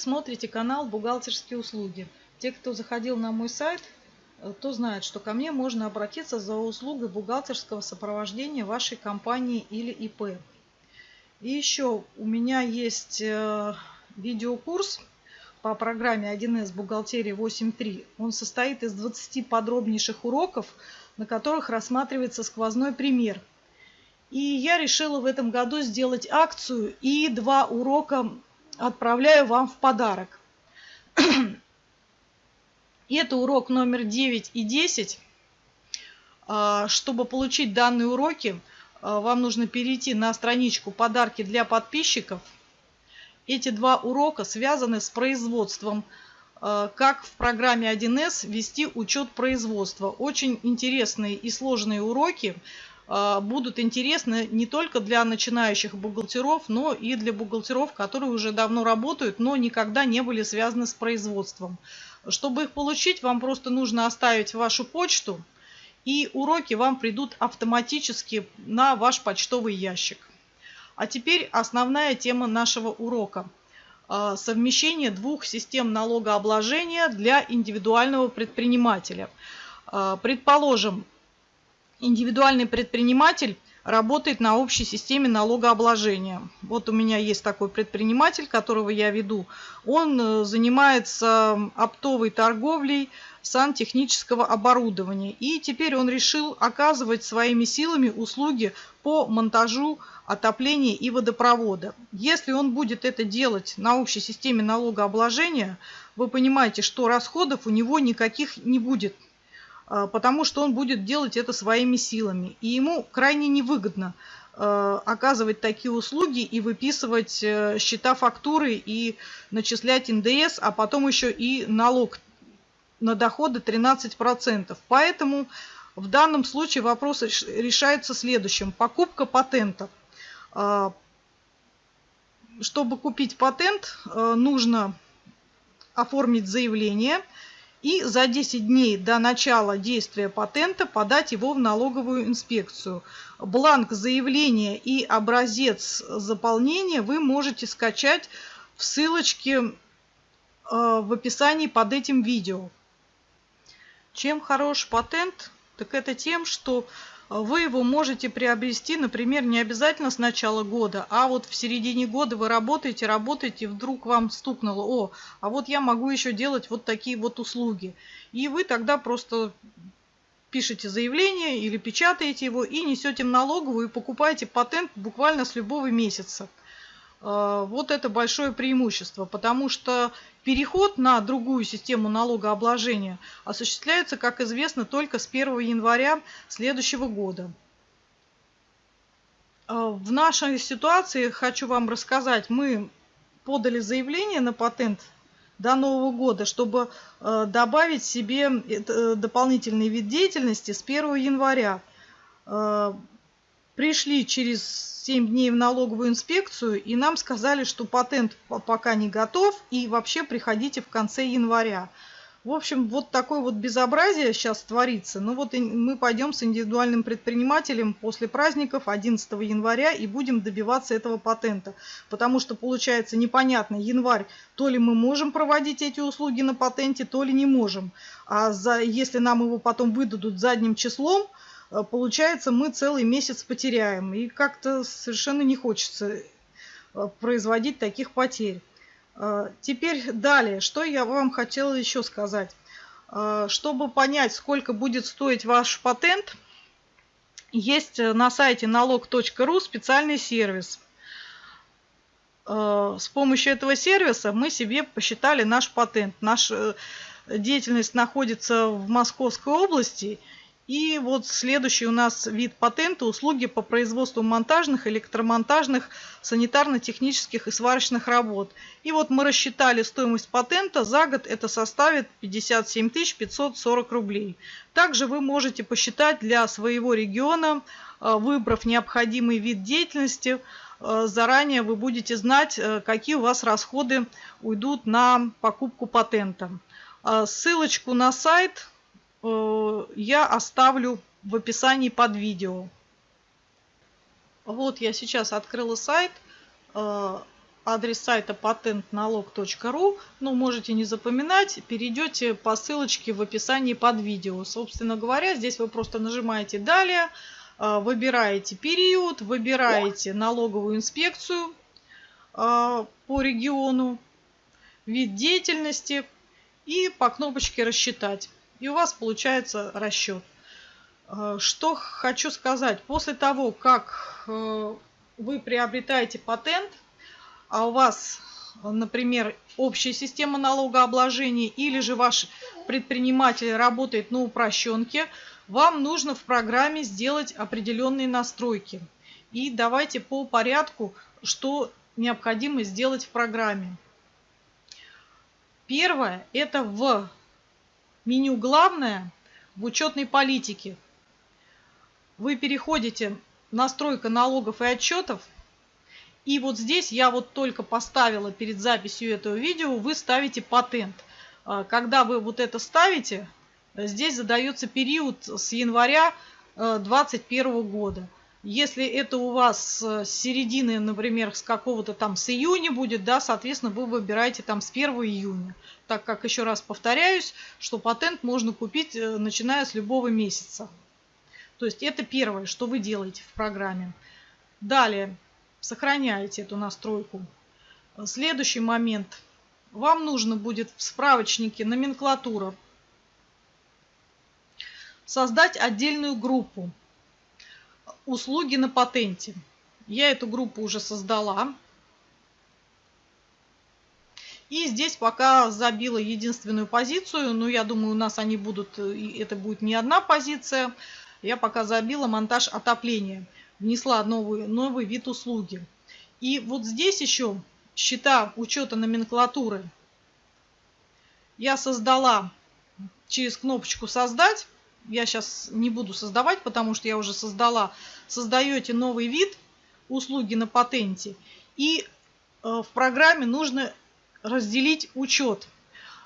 Смотрите канал «Бухгалтерские услуги». Те, кто заходил на мой сайт, э, то знает, что ко мне можно обратиться за услугой бухгалтерского сопровождения вашей компании или ИП. И еще у меня есть э, видеокурс по программе 1С бухгалтерии 8.3. Он состоит из 20 подробнейших уроков, на которых рассматривается сквозной пример. И я решила в этом году сделать акцию и два урока отправляю вам в подарок. Это урок номер 9 и 10. А, чтобы получить данные уроки, а, вам нужно перейти на страничку «Подарки для подписчиков». Эти два урока связаны с производством, а, как в программе 1С вести учет производства. Очень интересные и сложные уроки – будут интересны не только для начинающих бухгалтеров, но и для бухгалтеров, которые уже давно работают, но никогда не были связаны с производством. Чтобы их получить, вам просто нужно оставить вашу почту, и уроки вам придут автоматически на ваш почтовый ящик. А теперь основная тема нашего урока. А, совмещение двух систем налогообложения для индивидуального предпринимателя. А, предположим, индивидуальный предприниматель работает на общей системе налогообложения. Вот у меня есть такой предприниматель, которого я веду. Он э, занимается оптовой торговлей сантехнического оборудования. И теперь он решил оказывать своими силами услуги по монтажу отопления и водопровода. Если он будет это делать на общей системе налогообложения, вы понимаете, что расходов у него никаких не будет потому что он будет делать это своими силами. И ему крайне невыгодно а, оказывать такие услуги и выписывать э, счета фактуры и начислять НДС, а потом еще и налог на доходы 13%. Поэтому в данном случае вопрос решается следующим. Покупка патентов. А, чтобы купить патент, э, нужно оформить заявление – и за 10 дней до начала действия патента подать его в налоговую инспекцию. Бланк заявления и образец заполнения вы можете скачать в ссылочке э, в описании под этим видео. Чем хорош патент? Так это тем, что вы его можете приобрести, например, не обязательно с начала года, а вот в середине года вы работаете, работаете, вдруг вам стукнуло, о, а вот я могу еще делать вот такие вот услуги. И вы тогда просто пишете заявление или печатаете его и несете в налоговую и покупаете патент буквально с любого месяца. А, вот это большое преимущество, потому что переход на другую систему налогообложения осуществляется, как известно, только с 1 января следующего года. А, в нашей ситуации, хочу вам рассказать, мы подали заявление на патент до Нового года, чтобы а, добавить себе э, дополнительный вид деятельности с 1 января пришли через 7 дней в налоговую инспекцию, и нам сказали, что патент пока не готов, и вообще приходите в конце января. В общем, вот такое вот безобразие сейчас творится. Ну вот мы пойдем с индивидуальным предпринимателем после праздников 11 января и будем добиваться этого патента. Потому что получается непонятно, январь, то ли мы можем проводить эти услуги на патенте, то ли не можем. А за, если нам его потом выдадут задним числом, получается, мы целый месяц потеряем. И как-то совершенно не хочется э, производить таких потерь. Э, теперь далее, что я вам хотела еще сказать. Чтобы понять, сколько будет стоить ваш патент, есть на сайте налог.ру специальный сервис. С помощью этого сервиса мы себе посчитали наш патент. Наша деятельность находится в Московской области – и вот следующий у нас вид патента – услуги по производству монтажных, электромонтажных, санитарно-технических и сварочных работ. И вот мы рассчитали стоимость патента за год, это составит 57 540 рублей. Также вы можете посчитать для своего региона, э, выбрав необходимый вид деятельности, э, заранее вы будете знать, э, какие у вас расходы уйдут на покупку патента. Ссылочку на сайт я оставлю в описании под видео. Вот я сейчас открыла сайт. Э, адрес сайта patentналог.ру. Ну, можете не запоминать, перейдете по ссылочке в описании под видео. Собственно говоря, здесь вы просто нажимаете «Далее», а, выбираете период, выбираете налоговую инспекцию по региону, вид деятельности и по кнопочке «Рассчитать». И у вас получается расчет. А, что хочу сказать. После того, как вы приобретаете патент, а у вас, например, общая система налогообложения или же ваш предприниматель работает на упрощенке, вам нужно в программе сделать определенные настройки. И давайте по порядку, что необходимо сделать в программе. Первое – это в меню «Главное» в учетной политике. Вы переходите «Настройка налогов и отчетов» И вот здесь я вот только поставила перед записью этого видео, вы ставите патент. А, когда вы вот это ставите, здесь задается период с января 2021 э, года. Если это у вас с середины, например, с какого-то там с июня будет, да, соответственно, вы выбираете там с 1 июня. Так как, еще раз повторяюсь, что патент можно купить, э, начиная с любого месяца. То есть это первое, что вы делаете в программе. Далее, сохраняете эту настройку. Следующий момент. Вам нужно будет в справочнике номенклатура создать отдельную группу услуги на патенте. Я эту группу уже создала. И здесь пока забила единственную позицию, но я думаю, у нас они будут, это будет не одна позиция. Я пока забила монтаж отопления внесла новый, новый вид услуги. И вот здесь еще счета учета номенклатуры я создала через кнопочку «Создать». Я сейчас не буду создавать, потому что я уже создала. Создаете новый вид услуги на патенте. И э, в программе нужно разделить учет.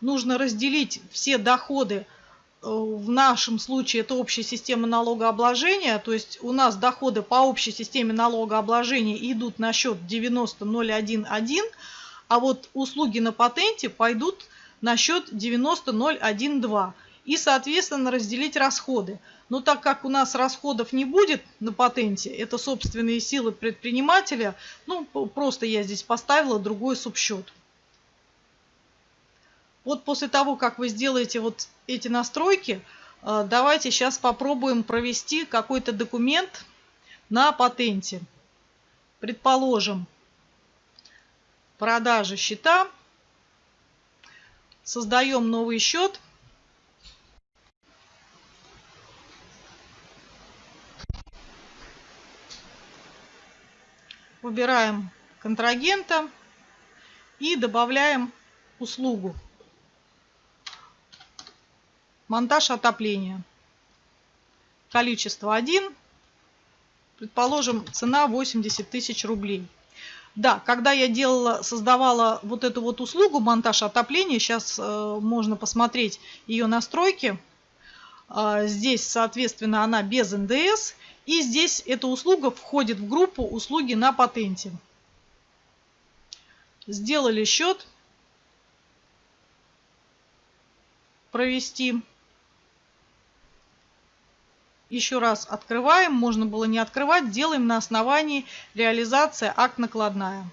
Нужно разделить все доходы Э, в нашем случае это общая система налогообложения, то есть у нас доходы по общей системе налогообложения идут на счет 90.011, а вот услуги на патенте пойдут на счет 90.012 и, соответственно, разделить расходы. Но так как у нас расходов не будет на патенте, это собственные силы предпринимателя, ну, просто я здесь поставила другой субсчет. Вот после того, как вы сделаете вот эти настройки, э, давайте сейчас попробуем провести какой-то документ на патенте. Предположим, продажа счета. Создаем новый счет. Выбираем контрагента и добавляем услугу. Монтаж отопления. Количество 1. Предположим, цена 80 тысяч рублей. Да, когда я делала, создавала вот эту вот услугу монтаж отопления, сейчас э, можно посмотреть ее настройки. Э, здесь, соответственно, она без НДС. И здесь эта услуга входит в группу услуги на патенте. Сделали счет. Провести. Еще раз открываем, можно было не открывать, делаем на основании реализация акт накладная.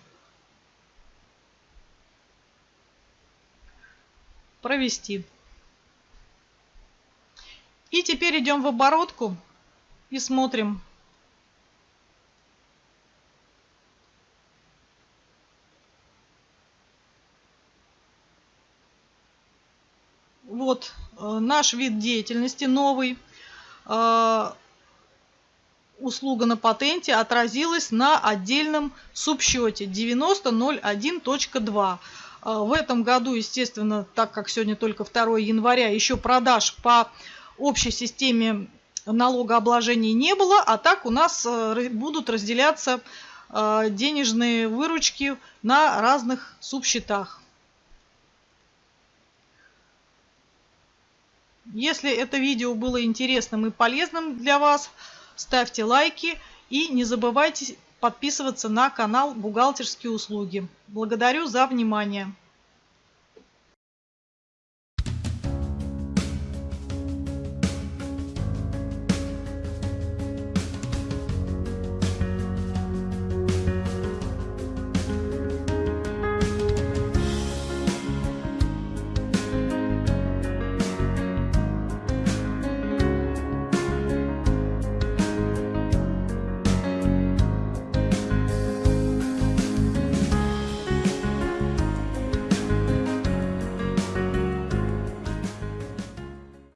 Провести. И теперь идем в оборотку и смотрим. Вот э, наш вид деятельности новый. Э, услуга на патенте отразилась на отдельном субсчете 90.01.2. Э, в этом году, естественно, так как сегодня только 2 января, еще продаж по общей системе налогообложения не было, а так у нас э, будут разделяться денежные выручки на разных субсчетах. Если это видео было интересным и полезным для вас, ставьте лайки и не забывайте подписываться на канал «Бухгалтерские услуги». Благодарю за внимание.